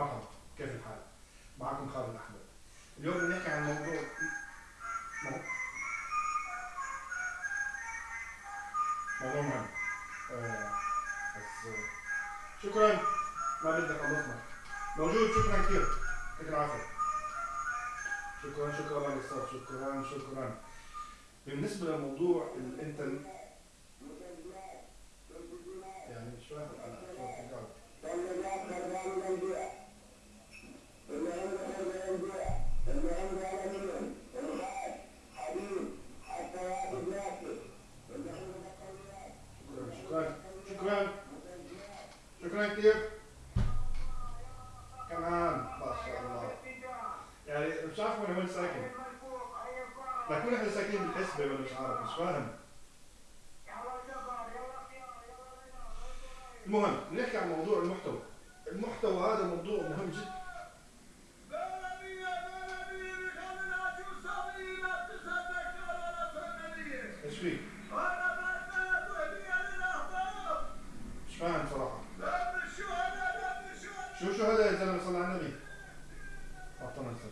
مرحبا كيف الحال؟ معكم خالد احمد اليوم بنحكي عن موضوع مو- موضوع مهم. آه، بس آه، شكرا. ما بدك الله يسمح موجود. شكرا كثير. يعطيك العافية. شكرا شكرا للاستاذ شكرا شكرا. بالنسبة لموضوع الإنترنت يعني مش فاهم أنا شو بتقول. شكرا شكرا كثير كمان ما شاء الله. يعني مش عارف وين ساكن لكن إحنا ساكنين بالحسبة ولا مش عارف مش فاهم. المهم نحكي عن موضوع المحتوى. المحتوى هذا موضوع مهم جدا. إيش فيه؟ مش فاهم. شو شو هذا يا زلمة صلى على النبي؟ أعطانا السجن